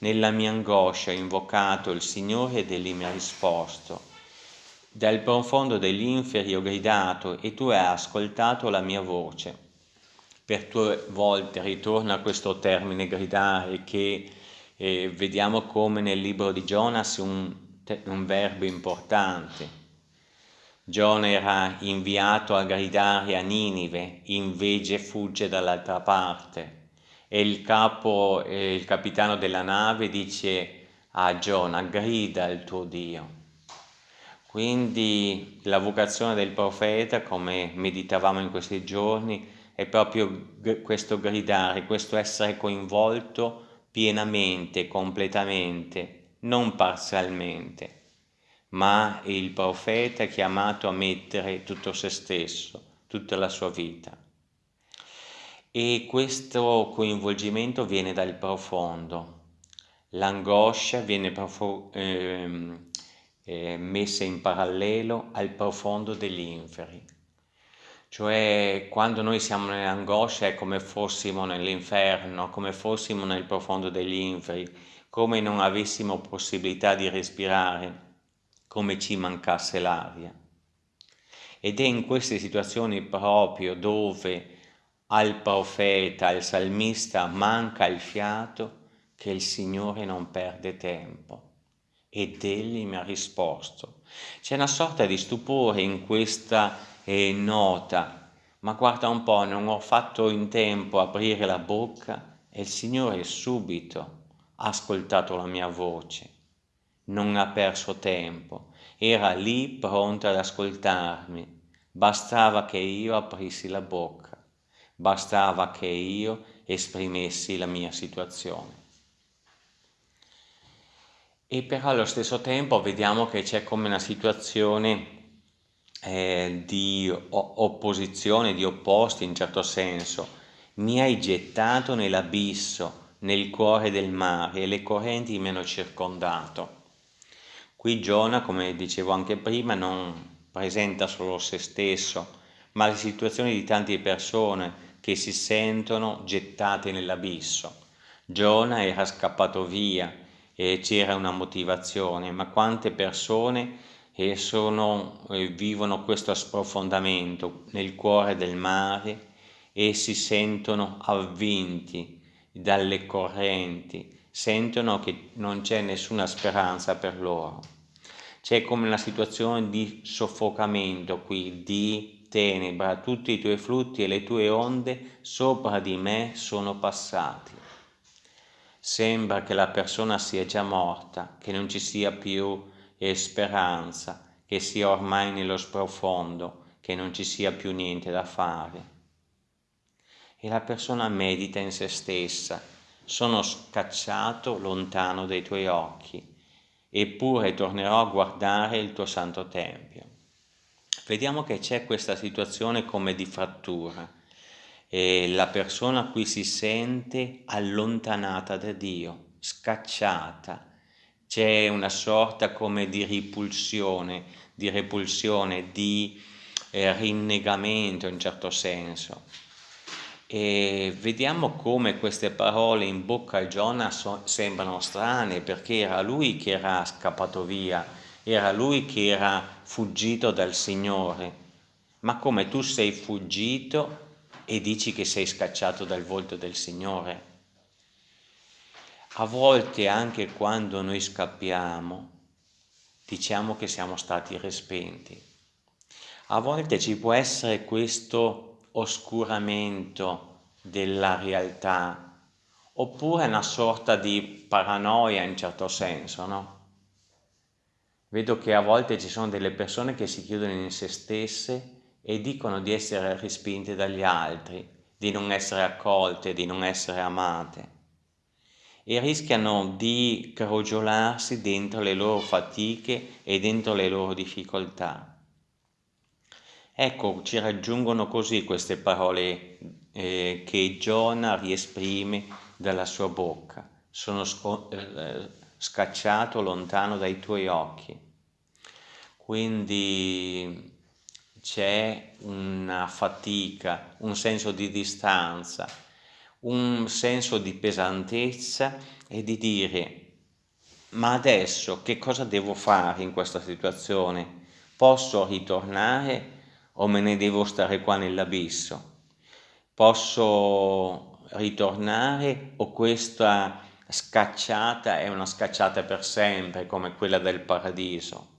Nella mia angoscia ho invocato il Signore ed Egli mi ha risposto. Dal profondo degli inferi ho gridato e tu hai ascoltato la mia voce. Per due volte ritorna questo termine gridare che eh, vediamo come nel libro di Jonas un, un verbo importante. Giona era inviato a gridare a Ninive, invece fugge dall'altra parte. E il capo, eh, il capitano della nave dice a Giona, grida al tuo Dio. Quindi la vocazione del profeta, come meditavamo in questi giorni, è proprio questo gridare, questo essere coinvolto pienamente, completamente, non parzialmente, ma il profeta è chiamato a mettere tutto se stesso, tutta la sua vita. E questo coinvolgimento viene dal profondo. L'angoscia viene profo- eh, eh, messa in parallelo al profondo degli inferi. Cioè quando noi siamo nell'angoscia è come fossimo nell'inferno, come fossimo nel profondo degli inferi, come non avessimo possibilità di respirare, come ci mancasse l'aria. Ed è in queste situazioni proprio dove al profeta, al salmista manca il fiato che il Signore non perde tempo ed egli mi ha risposto. C'è una sorta di stupore in questa eh, nota, ma guarda un po', non ho fatto in tempo aprire la bocca e il Signore subito ha ascoltato la mia voce. Non ha perso tempo, era lì pronto ad ascoltarmi. Bastava che io aprissi la bocca, bastava che io esprimessi la mia situazione. E però allo stesso tempo vediamo che c'è come una situazione eh, di opposizione, di opposti in certo senso. Mi hai gettato nell'abisso, nel cuore del mare e le correnti mi hanno circondato. Qui Giona, come dicevo anche prima, non presenta solo se stesso, ma le situazioni di tante persone che si sentono gettate nell'abisso. Giona era scappato via, e c'era una motivazione, ma quante persone eh, sono, eh, vivono questo sprofondamento nel cuore del mare e si sentono avvinti dalle correnti, sentono che non c'è nessuna speranza per loro. C'è come una situazione di soffocamento qui, di tenebra, tutti i tuoi flutti e le tue onde sopra di me sono passati. Sembra che la persona sia già morta, che non ci sia più speranza, che sia ormai nello sprofondo, che non ci sia più niente da fare. E la persona medita in se stessa, sono scacciato lontano dai tuoi occhi, eppure tornerò a guardare il tuo santo tempio. Vediamo che c'è questa situazione come di frattura e la persona qui si sente allontanata da Dio, scacciata. C'è una sorta come di ripulsione, di repulsione, di eh, rinnegamento in certo senso. E vediamo come queste parole in bocca a Giona so, sembrano strane perché era lui che era scappato via, era lui che era fuggito dal Signore. Ma come tu sei fuggito e dici che sei scacciato dal volto del Signore. A volte anche quando noi scappiamo, diciamo che siamo stati respinti. A volte ci può essere questo oscuramento della realtà, oppure una sorta di paranoia in certo senso, no? Vedo che a volte ci sono delle persone che si chiudono in se stesse e dicono di essere respinte dagli altri, di non essere accolte, di non essere amate e rischiano di crogiolarsi dentro le loro fatiche e dentro le loro difficoltà. Ecco, ci raggiungono così queste parole eh, che Giona riesprime dalla sua bocca. Sono eh, scacciato lontano dai tuoi occhi. Quindi c'è una fatica, un senso di distanza, un senso di pesantezza e di dire ma adesso che cosa devo fare in questa situazione? Posso ritornare o me ne devo stare qua nell'abisso? Posso ritornare o questa scacciata è una scacciata per sempre come quella del paradiso?